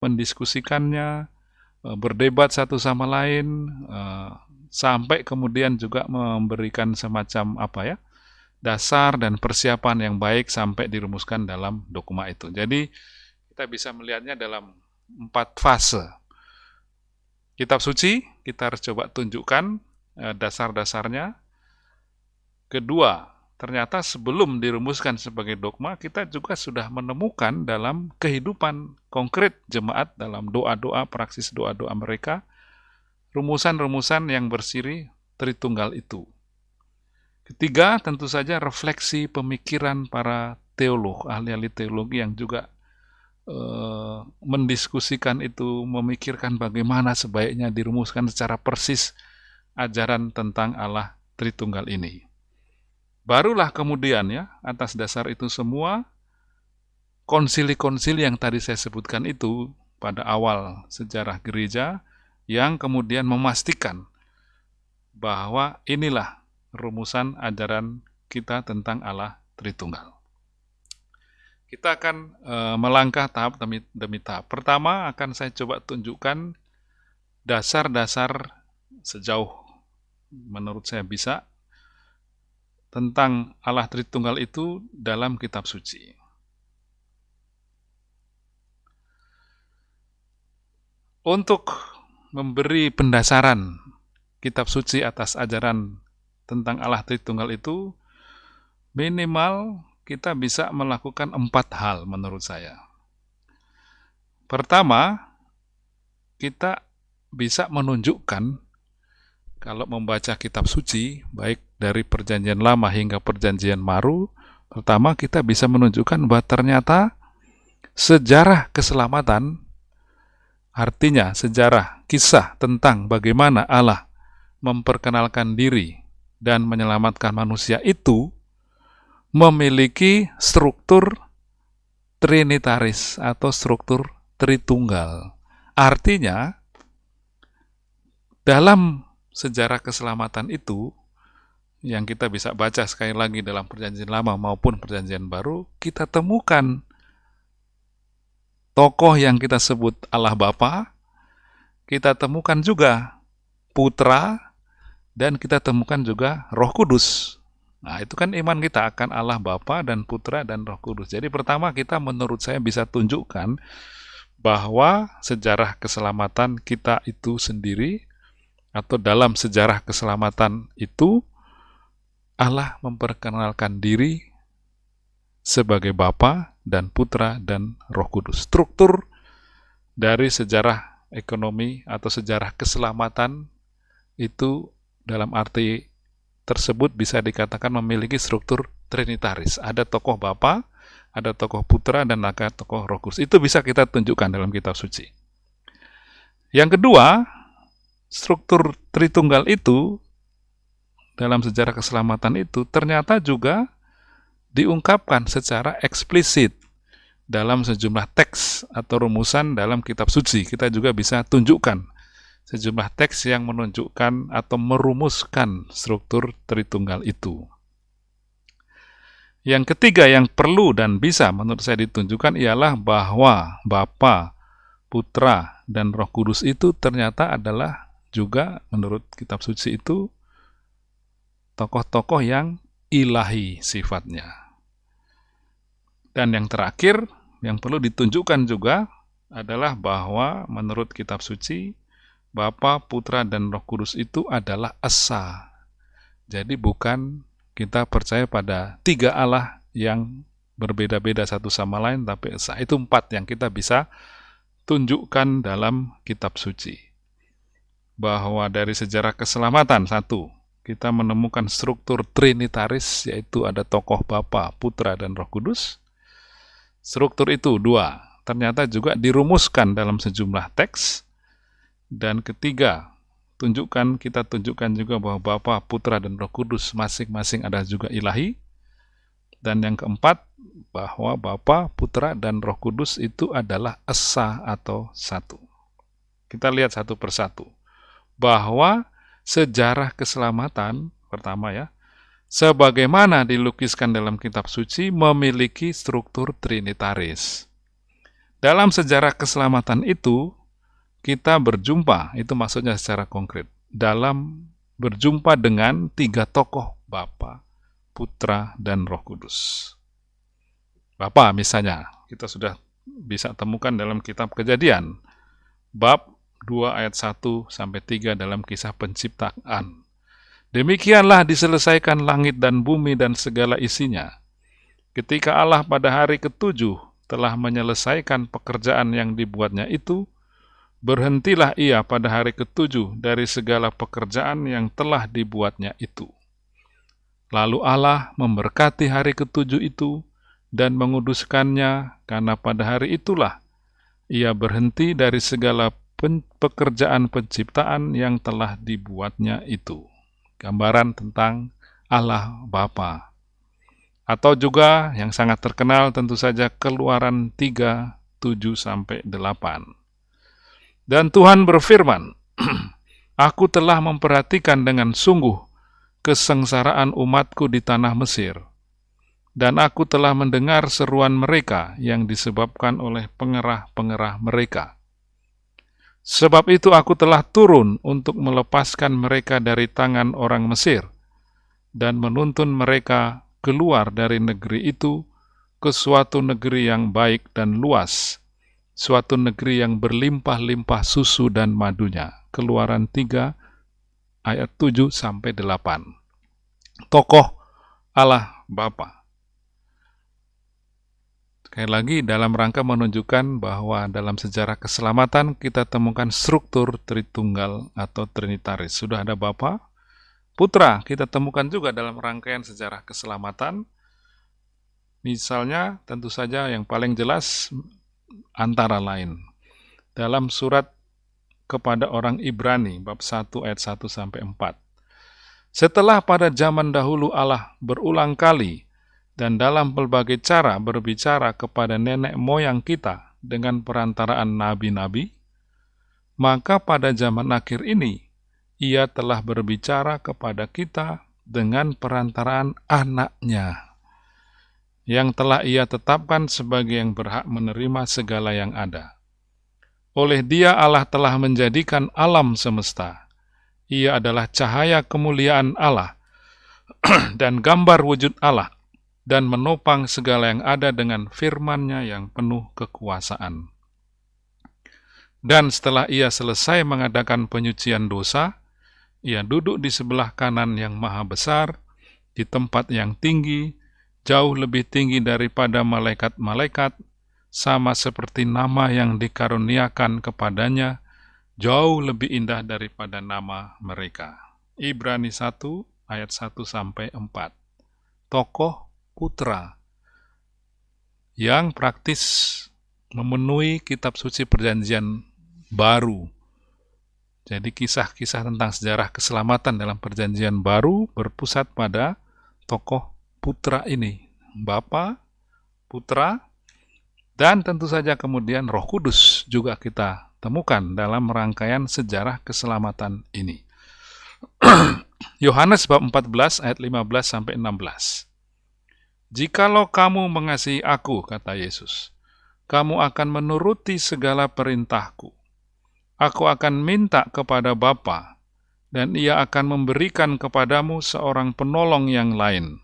mendiskusikannya, eh, berdebat satu sama lain, eh, sampai kemudian juga memberikan semacam apa ya, dasar dan persiapan yang baik sampai dirumuskan dalam dokumen itu. Jadi kita bisa melihatnya dalam empat fase. Kitab suci kita harus coba tunjukkan eh, dasar-dasarnya. Kedua, ternyata sebelum dirumuskan sebagai dogma, kita juga sudah menemukan dalam kehidupan konkret jemaat dalam doa-doa, praksis doa-doa mereka, rumusan-rumusan yang bersiri Tritunggal itu. Ketiga, tentu saja refleksi pemikiran para teolog, ahli-ahli teologi yang juga uh, mendiskusikan itu, memikirkan bagaimana sebaiknya dirumuskan secara persis ajaran tentang Allah Tritunggal ini. Barulah kemudian ya, atas dasar itu semua, konsili-konsili yang tadi saya sebutkan itu pada awal sejarah gereja, yang kemudian memastikan bahwa inilah rumusan ajaran kita tentang Allah Tritunggal. Kita akan e, melangkah tahap demi, demi tahap. Pertama akan saya coba tunjukkan dasar-dasar sejauh menurut saya bisa tentang Allah Tritunggal itu dalam kitab suci. Untuk memberi pendasaran kitab suci atas ajaran tentang Allah Tritunggal itu, minimal kita bisa melakukan empat hal menurut saya. Pertama, kita bisa menunjukkan kalau membaca kitab suci, baik dari perjanjian lama hingga perjanjian baru, pertama kita bisa menunjukkan bahwa ternyata sejarah keselamatan Artinya, sejarah kisah tentang bagaimana Allah memperkenalkan diri dan menyelamatkan manusia itu memiliki struktur trinitaris atau struktur tritunggal. Artinya, dalam sejarah keselamatan itu, yang kita bisa baca sekali lagi dalam perjanjian lama maupun perjanjian baru, kita temukan tokoh yang kita sebut Allah Bapa, kita temukan juga Putra, dan kita temukan juga Roh Kudus. Nah, itu kan iman kita akan Allah Bapa dan Putra dan Roh Kudus. Jadi pertama kita menurut saya bisa tunjukkan bahwa sejarah keselamatan kita itu sendiri atau dalam sejarah keselamatan itu Allah memperkenalkan diri sebagai Bapa dan Putra dan Roh Kudus. Struktur dari sejarah ekonomi atau sejarah keselamatan itu dalam arti tersebut bisa dikatakan memiliki struktur trinitaris. Ada tokoh Bapa, ada tokoh Putra, dan ada tokoh Roh Kudus. Itu bisa kita tunjukkan dalam kitab suci. Yang kedua, struktur Tritunggal itu dalam sejarah keselamatan itu ternyata juga diungkapkan secara eksplisit dalam sejumlah teks atau rumusan dalam kitab suci. Kita juga bisa tunjukkan sejumlah teks yang menunjukkan atau merumuskan struktur Tritunggal itu. Yang ketiga yang perlu dan bisa menurut saya ditunjukkan ialah bahwa Bapa, Putra, dan Roh Kudus itu ternyata adalah juga menurut kitab suci itu tokoh-tokoh yang ilahi sifatnya. Dan yang terakhir, yang perlu ditunjukkan juga adalah bahwa menurut kitab suci, Bapa, Putra, dan Roh Kudus itu adalah Esa. Jadi bukan kita percaya pada tiga Allah yang berbeda-beda satu sama lain, tapi Esa. Itu empat yang kita bisa tunjukkan dalam kitab suci. Bahwa dari sejarah keselamatan, satu, kita menemukan struktur trinitaris, yaitu ada tokoh Bapa, Putra, dan Roh Kudus. Struktur itu dua, ternyata juga dirumuskan dalam sejumlah teks. Dan ketiga, tunjukkan kita tunjukkan juga bahwa Bapa, Putra, dan Roh Kudus masing-masing ada juga ilahi. Dan yang keempat, bahwa Bapa, Putra, dan Roh Kudus itu adalah esa atau satu. Kita lihat satu persatu. Bahwa sejarah keselamatan, pertama ya, sebagaimana dilukiskan dalam kitab suci memiliki struktur trinitaris. Dalam sejarah keselamatan itu, kita berjumpa, itu maksudnya secara konkret, dalam berjumpa dengan tiga tokoh Bapa, Putra, dan Roh Kudus. Bapa misalnya, kita sudah bisa temukan dalam kitab Kejadian, bab 2 ayat 1 sampai 3 dalam kisah penciptaan. Demikianlah diselesaikan langit dan bumi dan segala isinya. Ketika Allah pada hari ketujuh telah menyelesaikan pekerjaan yang dibuatnya itu, berhentilah ia pada hari ketujuh dari segala pekerjaan yang telah dibuatnya itu. Lalu Allah memberkati hari ketujuh itu dan menguduskannya, karena pada hari itulah ia berhenti dari segala pekerjaan penciptaan yang telah dibuatnya itu. Gambaran tentang Allah Bapa. Atau juga yang sangat terkenal tentu saja Keluaran 3, 7 sampai 8. Dan Tuhan berfirman, Aku telah memperhatikan dengan sungguh kesengsaraan umatku di tanah Mesir, dan aku telah mendengar seruan mereka yang disebabkan oleh pengerah-pengerah mereka. Sebab itu aku telah turun untuk melepaskan mereka dari tangan orang Mesir, dan menuntun mereka keluar dari negeri itu ke suatu negeri yang baik dan luas, suatu negeri yang berlimpah-limpah susu dan madunya. Keluaran 3 ayat 7 sampai 8. Tokoh Allah Bapa. Sekali lagi dalam rangka menunjukkan bahwa dalam sejarah keselamatan kita temukan struktur Tritunggal atau Trinitaris. Sudah ada Bapa, Putra, kita temukan juga dalam rangkaian sejarah keselamatan. Misalnya, tentu saja yang paling jelas antara lain. Dalam surat kepada orang Ibrani bab 1 ayat 1 sampai 4. Setelah pada zaman dahulu Allah berulang kali dan dalam berbagai cara berbicara kepada nenek moyang kita dengan perantaraan nabi-nabi, maka pada zaman akhir ini ia telah berbicara kepada kita dengan perantaraan anaknya yang telah ia tetapkan sebagai yang berhak menerima segala yang ada. Oleh dia Allah telah menjadikan alam semesta. Ia adalah cahaya kemuliaan Allah dan gambar wujud Allah dan menopang segala yang ada dengan firman-Nya yang penuh kekuasaan. Dan setelah ia selesai mengadakan penyucian dosa, ia duduk di sebelah kanan yang maha besar, di tempat yang tinggi, jauh lebih tinggi daripada malaikat-malaikat, sama seperti nama yang dikaruniakan kepadanya, jauh lebih indah daripada nama mereka. Ibrani 1 ayat 1 sampai 4. Tokoh putra yang praktis memenuhi kitab suci perjanjian baru. Jadi kisah-kisah tentang sejarah keselamatan dalam perjanjian baru berpusat pada tokoh putra ini, Bapa, Putra, dan tentu saja kemudian Roh Kudus juga kita temukan dalam rangkaian sejarah keselamatan ini. Yohanes bab 14 ayat 15 sampai 16. Jikalau kamu mengasihi aku, kata Yesus, kamu akan menuruti segala perintahku. Aku akan minta kepada Bapa, dan ia akan memberikan kepadamu seorang penolong yang lain,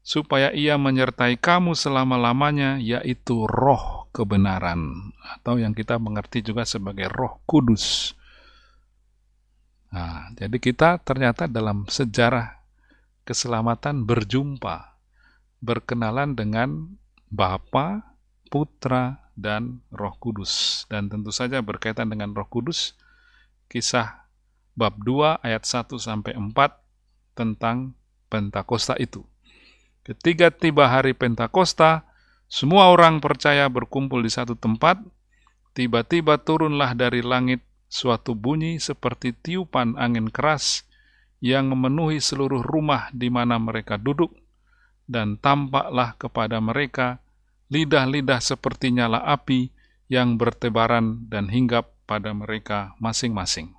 supaya ia menyertai kamu selama-lamanya, yaitu roh kebenaran, atau yang kita mengerti juga sebagai roh kudus. Nah, jadi kita ternyata dalam sejarah keselamatan berjumpa, berkenalan dengan Bapa, Putra, dan Roh Kudus. Dan tentu saja berkaitan dengan Roh Kudus, kisah bab 2 ayat 1 sampai 4 tentang Pentakosta itu. Ketika tiba hari Pentakosta, semua orang percaya berkumpul di satu tempat. Tiba-tiba turunlah dari langit suatu bunyi seperti tiupan angin keras yang memenuhi seluruh rumah di mana mereka duduk, dan tampaklah kepada mereka lidah-lidah seperti nyala api yang bertebaran dan hinggap pada mereka masing-masing.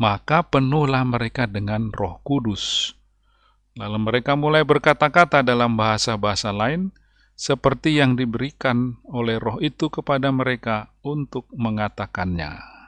Maka penuhlah mereka dengan Roh Kudus Lalu mereka mulai berkata-kata dalam bahasa-bahasa lain, seperti yang diberikan oleh roh itu kepada mereka untuk mengatakannya.